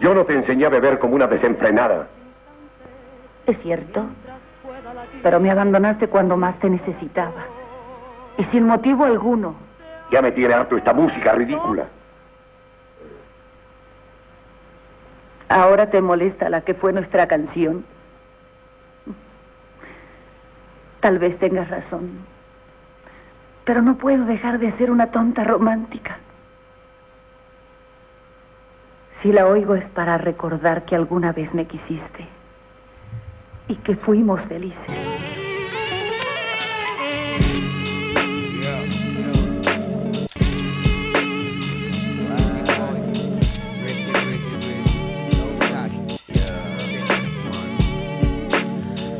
Yo no te enseñé a beber como una desenfrenada. Es cierto. Pero me abandonaste cuando más te necesitaba. Y sin motivo alguno. Ya me tiene harto esta música ridícula. Ahora te molesta la que fue nuestra canción. Tal vez tengas razón. Pero no puedo dejar de ser una tonta romántica. Si la oigo es para recordar que alguna vez me quisiste y que fuimos felices.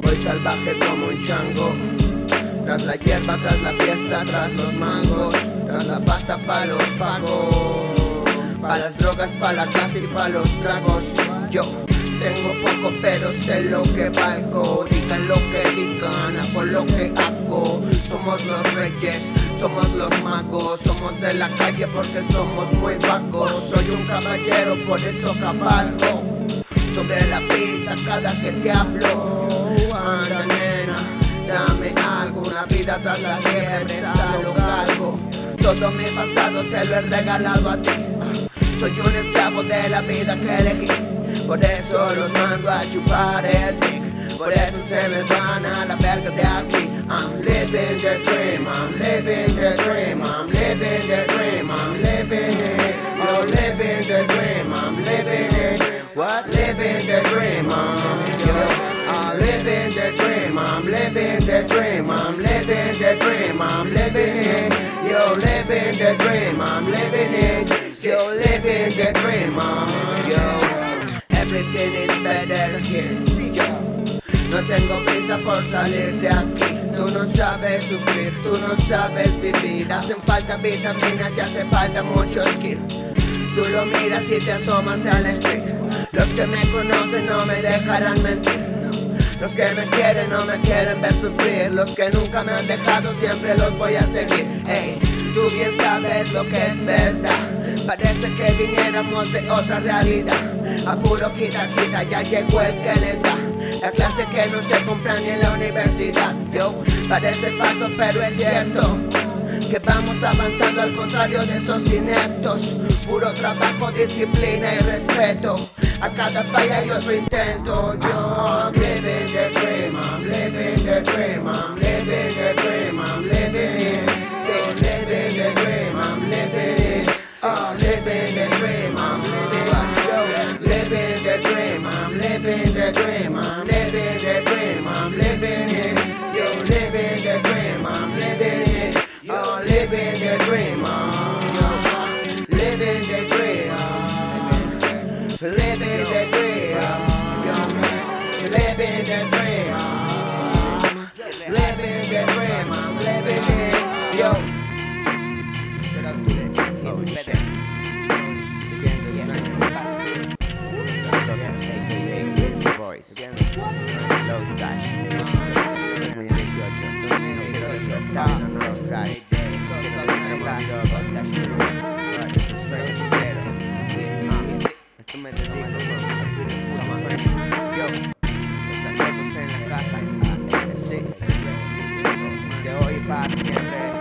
Voy salvaje como un chango Tras la hierba, tras la fiesta, tras los mangos Tras la pasta pa' los pagos Pa' las drogas, pa' la casa y pa' los tragos. Yo tengo poco pero sé lo que valgo. Digan lo que digan, por lo que hago. Somos los reyes, somos los magos. Somos de la calle porque somos muy vagos. Soy un caballero, por eso cabalgo. Sobre la pista cada que te hablo. Anda nena, dame algo Una vida tras la liebre, lo cargo Todo mi pasado te lo he regalado a ti Soy un esclavo de la vida que elegí. Por eso los mando a chupar el dick. Por eso se me van a la verga de aquí. I'm living the dream, I'm living the dream I'm living the dream, I'm living it. You're living the dream, I'm living it. What? Living the dream, I'm I'm ah, living the dream, I'm living the dream I'm living the dream, I'm living it. You're living the dream, I'm living it You're living the dream, I'm yo everything is better here. Yo no tengo prisa por salir de aquí. Tú no sabes sufrir, tú no sabes vivir. Hacen falta vitaminas y hace falta mucho skill. Tú lo miras y te asomas al street. Los que me conocen no me dejarán mentir. Los que me quieren no me quieren ver sufrir Los que nunca me han dejado siempre los voy a seguir Hey, tú bien sabes lo que es verdad Parece que viniéramos de otra realidad. A puro quita quita ya llegó el que les da. La clase que no se compra ni en la universidad. Yo, parece falso pero es cierto que vamos avanzando al contrario de esos ineptos. Puro trabajo, disciplina y respeto. A cada falla hay otro intento. Yo, I'm living the dream, I'm living the dream I'm living living the dream. I'm living the dream, I'm living it. So living the dream, I'm living it. Oh, living the dream, I'm living the dream. Living the dream. Living the dream Yo, los en la casa. Sí. Para siempre